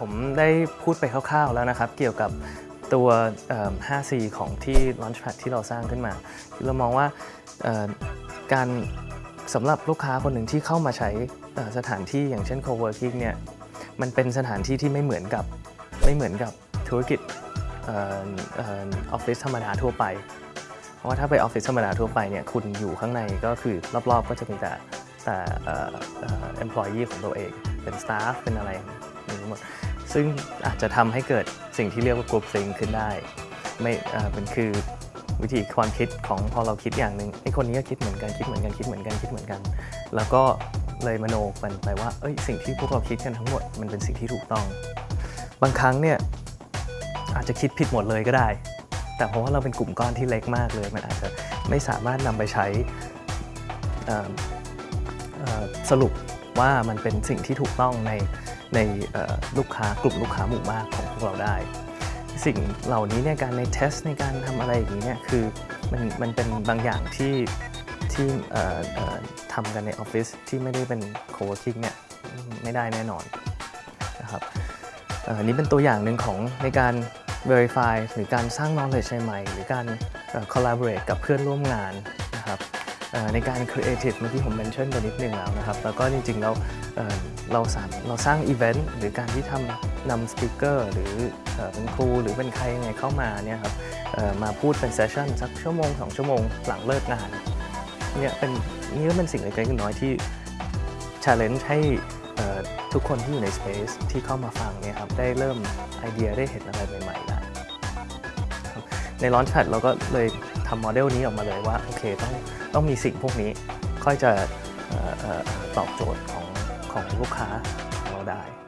ผมได้พูดไปคร่าวๆแล้วนะครับ เกี่ยวกับตัว 5C ของที่ Launchpad ที่เราสร้างขึ้นมา เรามองว่าการสำหรับลูกค้าคนหนึ่งที่เข้ามาใช้สถานที่อย่างเช่น co-working เนี่ยมันเป็นสถานที่ที่ไม่เหมือนกับไม่เหมือนกับธุรกิจออฟฟิศธรรมดาทั่วไป เพราะว่าถ้าไปออฟฟิศธรรมดาทั่วไปเนี่ยคุณอยู่ข้างในก็คือรอบๆ ก็จะมีแต่แต่ employee ของตัวเอง เป็น staff เป็นอะไรอย่างนี้หมด ซึ่งอาจจะทำให้เกิดสิ่งที่เรียกว่า group think ขึ้นได้ ไม่เป็นคือวิธีความคิดของพอเราคิดอย่างหนึ่งไอ้คนนี้ก็คิดเหมือนกันคิดเหมือนกันคิดเหมือนกันคิดเหมือนกัน แล้วก็เลยมโนกันไปว่าเอ้ยสิ่งที่พวกเราคิดกันทั้งหมดมันเป็นสิ่งที่ถูกต้อง บางครั้งเนี่ยอาจจะคิดผิดหมดเลยก็ได้ แต่เพราะว่าเราเป็นกลุ่มก้อนที่เล็กมากเลย มันอาจจะไม่สามารถนำไปใช้สรุป ว่ามันเป็นสิ่งที่ถูกต้องในในลูกค้ากลุ่มลูกค้าหมู่มากของพวกเราได้ สิ่งเหล่านี้เนี่ยการในเทสในการทำอะไรอย่างนี้เนี่ยคือมันมันเป็นบางอย่างที่ที่ทำกันในออฟฟิศที่ไม่ได้เป็น co-working เนี่ยไม่ได้แน่นอนนะครับอันนี้เป็นตัวอย่างหนึ่งของในการ verify หรือการสร้าง knowledge ใหม่หรือการเอ่อ collaborate กับเพื่อนร่วมงานนะครับ ในการ creative เมื่อกี้ผม mention ไปนิดนึงแล้วนะครับ แล้วก็จริงๆเอ่อเราสามเราสร้าง event หรือการที่ทำนำ speaker หรือเอเป็นครูหรือเป็นใครยังไงเข้ามาเนี่ยครับมาพูดเป็น session สักชั่วโมง 2 ชั่วโมงหลังเลิกงานเนี่ยเป็นนี่ก็เป็นสิ่งเล็กๆน้อยที่ challenge ให้ทุกคนที่อยู่ใน space ที่เข้ามาฟังเนี่ยครับได้เริ่มไอเดียได้เห็นอะไรใหม่ๆได้ครับใน Launchpad เราก็เลย ทำโมเดลนี้ออกมาเลยว่าโอเคต้องต้องมีสิ่งพวกนี้ค่อยจะออออตอบโจทย์ของของลูกค้าของเราได้